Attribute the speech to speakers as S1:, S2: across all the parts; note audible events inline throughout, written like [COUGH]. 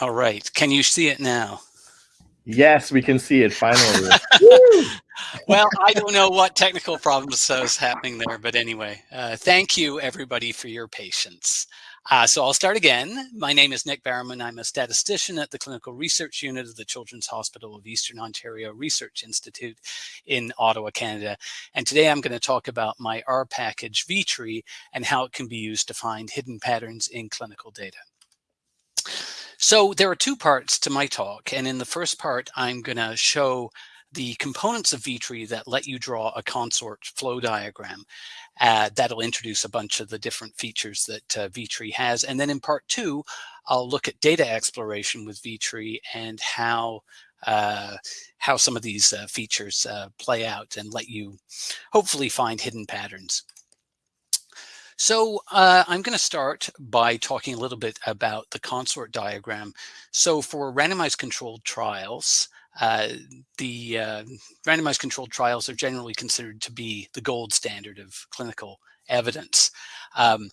S1: All right. Can you see it now?
S2: Yes, we can see it finally. [LAUGHS]
S1: well, I don't know what technical problems is happening there, but anyway, uh, thank you everybody for your patience. Uh, so I'll start again. My name is Nick Barrowman. I'm a statistician at the Clinical Research Unit of the Children's Hospital of Eastern Ontario Research Institute in Ottawa, Canada. And today I'm going to talk about my R package VTree and how it can be used to find hidden patterns in clinical data. So there are two parts to my talk. And in the first part, I'm going to show the components of VTree that let you draw a consort flow diagram. Uh, that'll introduce a bunch of the different features that uh, VTree has. And then in part two, I'll look at data exploration with VTree and how uh, how some of these uh, features uh, play out and let you hopefully find hidden patterns. So uh, I'm going to start by talking a little bit about the consort diagram. So for randomized controlled trials, uh, the uh, randomized controlled trials are generally considered to be the gold standard of clinical evidence. Um,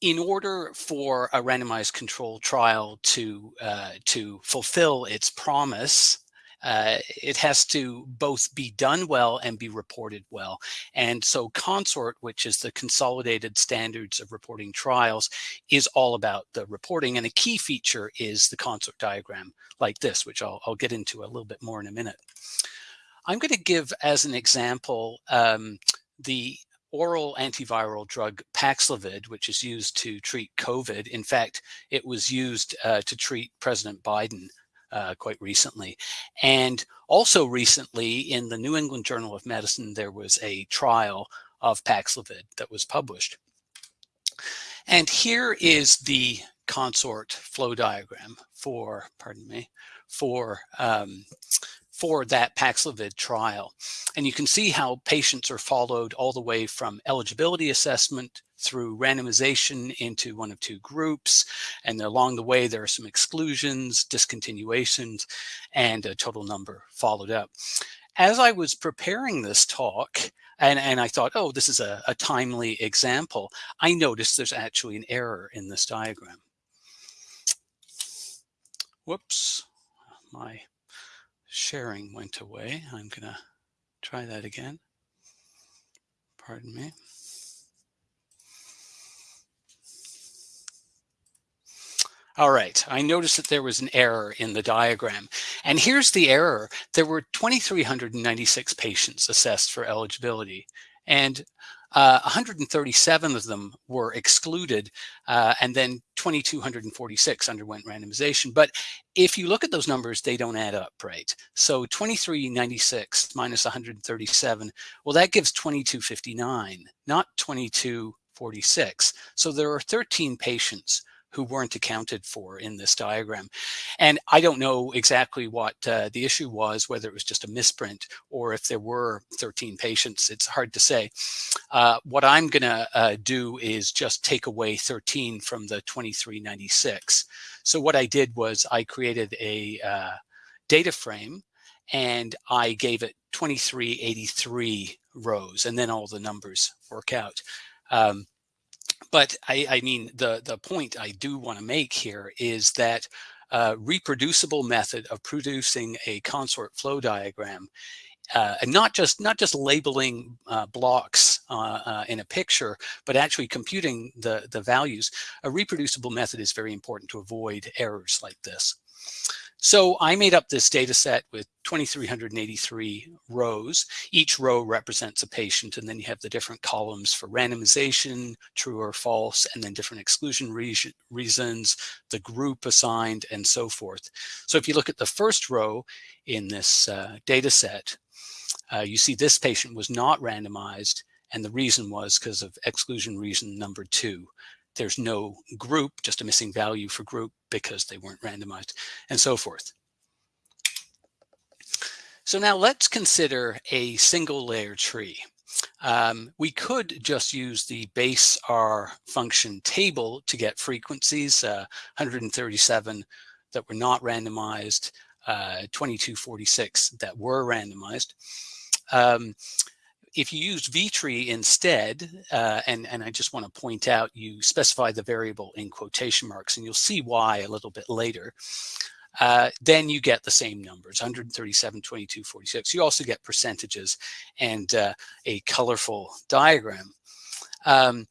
S1: in order for a randomized controlled trial to uh, to fulfill its promise uh, it has to both be done well and be reported well. And so CONSORT, which is the Consolidated Standards of Reporting Trials, is all about the reporting. And a key feature is the CONSORT diagram like this, which I'll, I'll get into a little bit more in a minute. I'm going to give as an example um, the oral antiviral drug Paxlovid, which is used to treat COVID. In fact, it was used uh, to treat President Biden uh, quite recently. And also recently in the New England Journal of Medicine, there was a trial of Paxlovid that was published. And here is the consort flow diagram for, pardon me, for um, for that Paxlovid trial. And you can see how patients are followed all the way from eligibility assessment through randomization into one of two groups. And along the way, there are some exclusions, discontinuations, and a total number followed up. As I was preparing this talk, and, and I thought, oh, this is a, a timely example, I noticed there's actually an error in this diagram. Whoops, my sharing went away. I'm going to try that again. Pardon me. All right, I noticed that there was an error in the diagram. And here's the error. There were 2,396 patients assessed for eligibility. And uh, 137 of them were excluded, uh, and then 2,246 underwent randomization. But if you look at those numbers, they don't add up, right? So 2396 minus 137, well, that gives 2259, not 2246. So there are 13 patients who weren't accounted for in this diagram. And I don't know exactly what uh, the issue was, whether it was just a misprint or if there were 13 patients, it's hard to say. Uh, what I'm gonna uh, do is just take away 13 from the 2396. So what I did was I created a uh, data frame and I gave it 2383 rows and then all the numbers work out. Um, but I, I mean, the, the point I do want to make here is that a reproducible method of producing a consort flow diagram uh, and not just not just labeling uh, blocks uh, uh, in a picture, but actually computing the the values. A reproducible method is very important to avoid errors like this. So I made up this data set with 2,383 rows. Each row represents a patient, and then you have the different columns for randomization, true or false, and then different exclusion re reasons, the group assigned, and so forth. So if you look at the first row in this uh, data set, uh, you see this patient was not randomized, and the reason was because of exclusion reason number two. There's no group, just a missing value for group because they weren't randomized and so forth. So now let's consider a single layer tree. Um, we could just use the base R function table to get frequencies, uh, 137 that were not randomized, uh, 2246 that were randomized. Um, if you use vtree instead, uh, and, and I just want to point out, you specify the variable in quotation marks, and you'll see why a little bit later. Uh, then you get the same numbers 137 22 46 you also get percentages and uh, a colorful diagram um,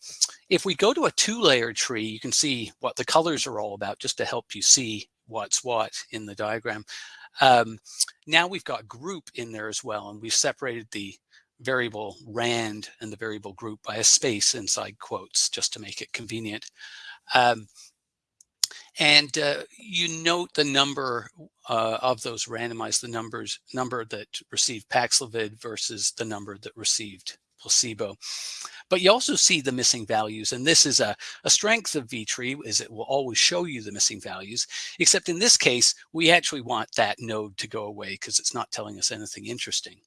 S1: if we go to a two-layer tree you can see what the colors are all about just to help you see what's what in the diagram um, now we've got group in there as well and we've separated the variable rand and the variable group by a space inside quotes just to make it convenient. Um, and uh, you note the number uh, of those randomized, the numbers number that received Paxlovid versus the number that received placebo. But you also see the missing values, and this is a, a strength of vtree, is it will always show you the missing values, except in this case, we actually want that node to go away because it's not telling us anything interesting.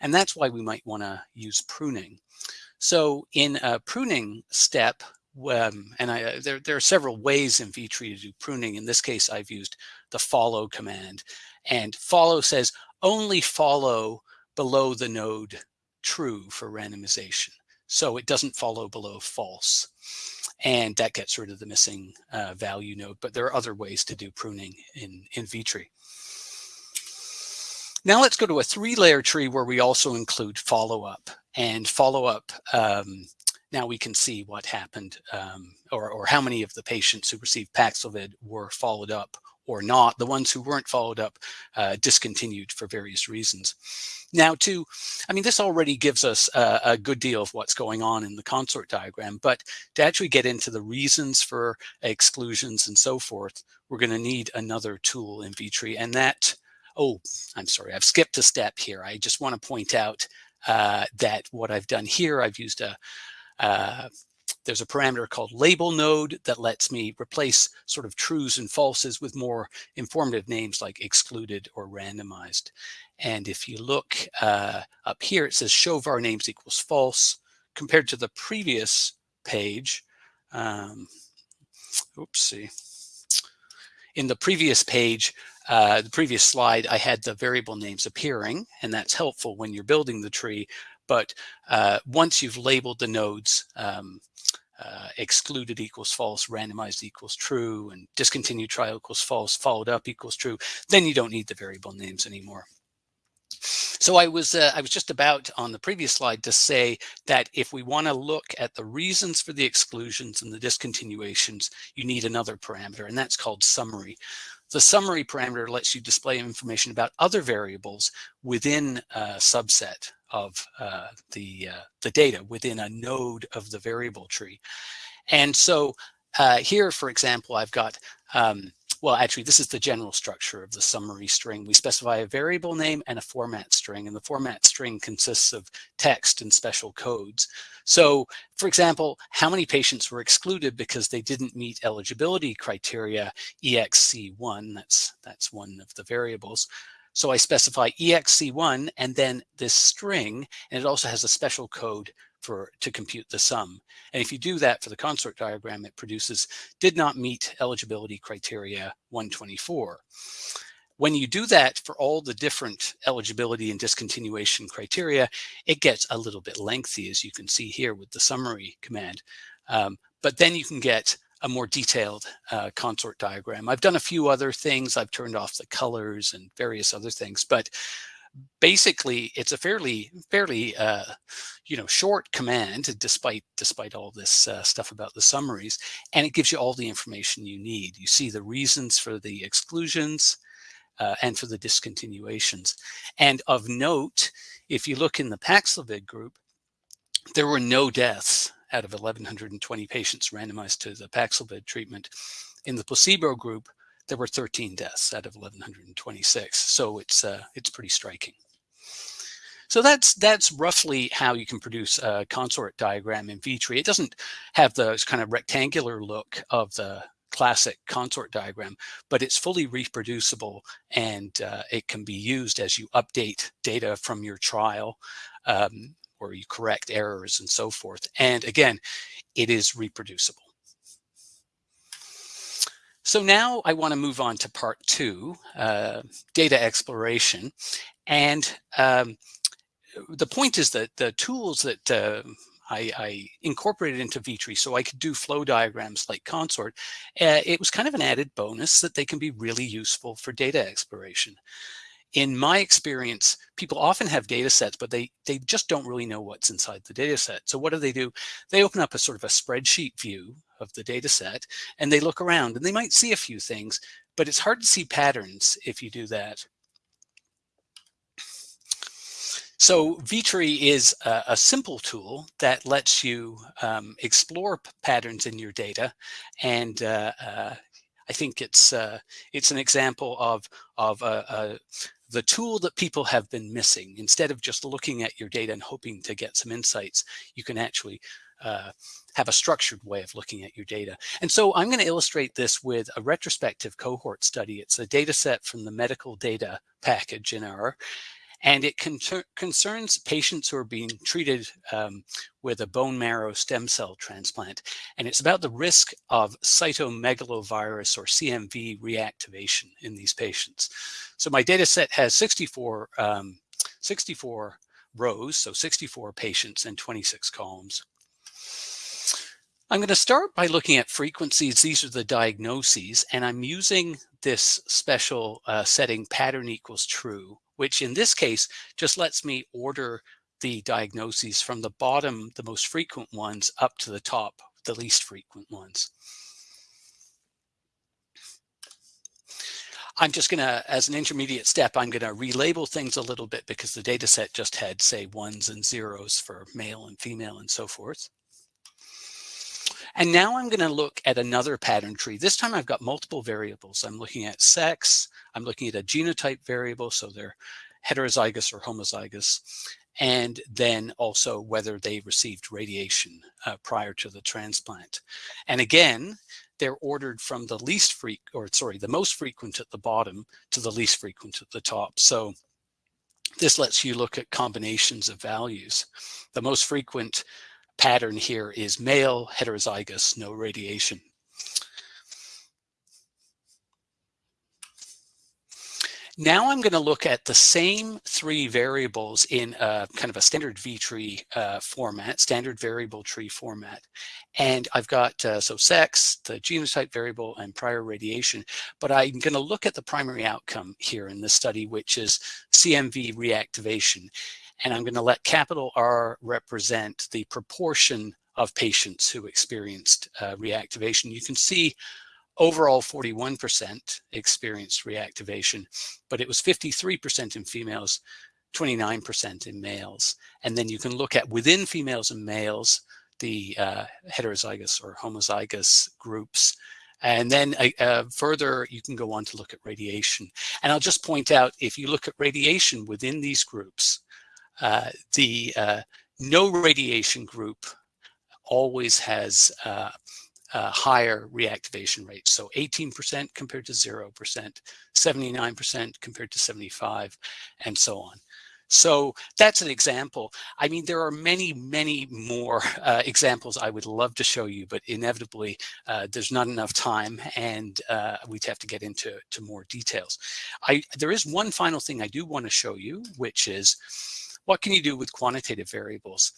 S1: And that's why we might want to use pruning. So in a pruning step, um, and I, uh, there, there are several ways in vtree to do pruning. In this case, I've used the follow command. And follow says only follow below the node true for randomization. So it doesn't follow below false. And that gets rid of the missing uh, value node. But there are other ways to do pruning in, in vtree. Now let's go to a three-layer tree where we also include follow-up. And follow-up um, now we can see what happened um, or, or how many of the patients who received Paxlovid were followed up or not. The ones who weren't followed up uh, discontinued for various reasons. Now to, I mean, this already gives us a, a, good deal of what's going on in the consort diagram, but to actually get into the reasons for exclusions and so forth, we're gonna need another tool in vtree and that, oh, I'm sorry, I've skipped a step here. I just wanna point out uh, that what I've done here, I've used a, uh, there's a parameter called label node that lets me replace sort of trues and falses with more informative names like excluded or randomized. And if you look uh, up here, it says show var names equals false compared to the previous page. Um, oopsie. In the previous page, uh, the previous slide, I had the variable names appearing, and that's helpful when you're building the tree. But uh, once you've labeled the nodes, um, uh, excluded equals false, randomized equals true, and discontinued trial equals false, followed up equals true, then you don't need the variable names anymore. So I was uh, I was just about on the previous slide to say that if we want to look at the reasons for the exclusions and the discontinuations, you need another parameter, and that's called summary. The summary parameter lets you display information about other variables within a subset of uh, the, uh, the data within a node of the variable tree. And so uh, here, for example, I've got, um, well, actually, this is the general structure of the summary string. We specify a variable name and a format string, and the format string consists of text and special codes. So, for example, how many patients were excluded because they didn't meet eligibility criteria EXC1, that's, that's one of the variables. So I specify EXC1 and then this string, and it also has a special code for to compute the sum. And if you do that for the consort diagram, it produces did not meet eligibility criteria 124. When you do that for all the different eligibility and discontinuation criteria, it gets a little bit lengthy, as you can see here with the summary command. Um, but then you can get a more detailed uh, consort diagram. I've done a few other things. I've turned off the colors and various other things, but basically it's a fairly, fairly, uh, you know, short command despite, despite all this uh, stuff about the summaries, and it gives you all the information you need. You see the reasons for the exclusions uh, and for the discontinuations. And of note, if you look in the Paxlovid group, there were no deaths out of 1,120 patients randomized to the Paxlovid treatment. In the placebo group, there were 13 deaths out of 1,126. So it's uh, it's pretty striking. So that's that's roughly how you can produce a consort diagram in vtree. It doesn't have the kind of rectangular look of the classic consort diagram, but it's fully reproducible and uh, it can be used as you update data from your trial um, or you correct errors and so forth. And again, it is reproducible. So now I want to move on to part two, uh, data exploration. And um, the point is that the tools that uh, I, I, incorporated into vtree so I could do flow diagrams like Consort, uh, it was kind of an added bonus that they can be really useful for data exploration. In my experience, people often have data sets, but they, they just don't really know what's inside the data set. So what do they do? They open up a sort of a spreadsheet view of the data set and they look around and they might see a few things, but it's hard to see patterns if you do that. So vtree is a, a, simple tool that lets you um, explore patterns in your data. And uh, uh, I think it's uh, it's an example of, of uh, uh, the tool that people have been missing. Instead of just looking at your data and hoping to get some insights, you can actually uh, have a structured way of looking at your data. And so I'm going to illustrate this with a retrospective cohort study. It's a data set from the medical data package in R and it concerns patients who are being treated um, with a bone marrow stem cell transplant. And it's about the risk of cytomegalovirus or CMV reactivation in these patients. So my data set has 64, um, 64 rows, so 64 patients and 26 columns. I'm going to start by looking at frequencies. These are the diagnoses, and I'm using this special uh, setting pattern equals true which in this case just lets me order the diagnoses from the bottom, the most frequent ones, up to the top, the least frequent ones. I'm just going to, as an intermediate step, I'm going to relabel things a little bit because the data set just had, say, ones and zeros for male and female and so forth. And now I'm going to look at another pattern tree. This time I've got multiple variables. I'm looking at sex. I'm looking at a genotype variable, so they're heterozygous or homozygous, and then also whether they received radiation uh, prior to the transplant. And again, they're ordered from the least frequent, or sorry, the most frequent at the bottom to the least frequent at the top. So this lets you look at combinations of values. The most frequent pattern here is male, heterozygous, no radiation. Now I'm going to look at the same three variables in a, kind of a standard V-tree uh, format, standard variable tree format. And I've got, uh, so sex, the genotype variable, and prior radiation. But I'm going to look at the primary outcome here in this study, which is CMV reactivation. And I'm going to let capital R represent the proportion of patients who experienced uh, reactivation. You can see overall 41% experienced reactivation, but it was 53% in females, 29% in males. And then you can look at within females and males, the uh, heterozygous or homozygous groups. And then uh, uh, further, you can go on to look at radiation. And I'll just point out, if you look at radiation within these groups, the uh, no radiation group always has uh, uh, higher reactivation rates. So 18% compared to 0%, 79% compared to 75, and so on. So that's an example. I mean, there are many, many more uh, examples I would love to show you, but inevitably uh, there's not enough time and uh, we'd have to get into to more details. I, there is one final thing I do want to show you, which is what can you do with quantitative variables?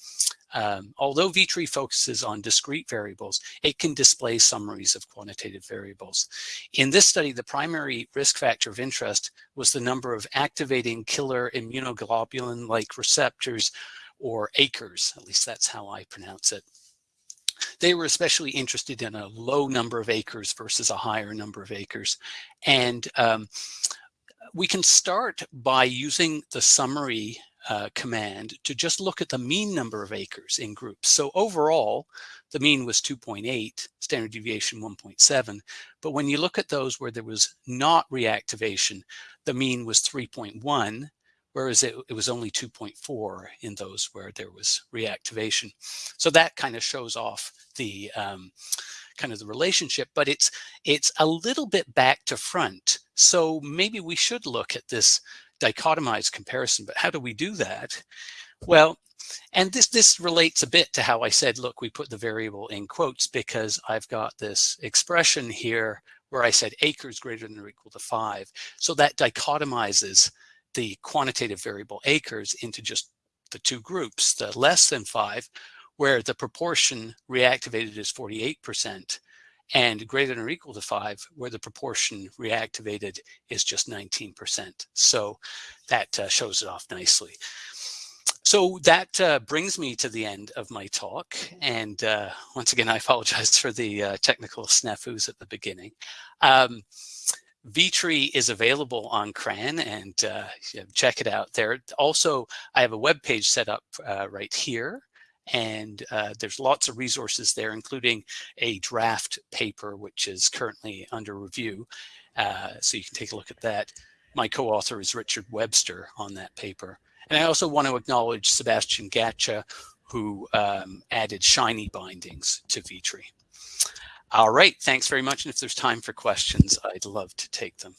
S1: Um, although vTree focuses on discrete variables, it can display summaries of quantitative variables. In this study, the primary risk factor of interest was the number of activating killer immunoglobulin-like receptors or aKIRs, at least that's how I pronounce it. They were especially interested in a low number of aKIRs versus a higher number of aKIRs. And um, we can start by using the summary uh, command to just look at the mean number of aKIRs in groups. So overall, the mean was 2.8, standard deviation 1.7. But when you look at those where there was not reactivation, the mean was 3.1, whereas it, it was only 2.4 in those where there was reactivation. So that kind of shows off the um, kind of the relationship, but it's it's a little bit back to front. So maybe we should look at this dichotomized comparison, but how do we do that? Well, and this this relates a bit to how I said, look, we put the variable in quotes because I've got this expression here where I said aKIRs greater than or equal to five. So that dichotomizes the quantitative variable aKIRs into just the two groups, the less than five, where the proportion reactivated is 48%, and greater than or equal to five, where the proportion reactivated is just 19%. So that uh, shows it off nicely. So that uh, brings me to the end of my talk. And uh, once again, I apologize for the uh, technical snafus at the beginning. Um, vtree is available on CRAN and uh, check it out there. Also, I have a web page set up uh, right here and uh, there's lots of resources there, including a draft paper, which is currently under review. Uh, so you can take a look at that. My co-author is Richard Webster on that paper. And I also want to acknowledge Sebastian Gatscha, who um, added Shiny bindings to vtree. All right, thanks very much. And if there's time for questions, I'd love to take them.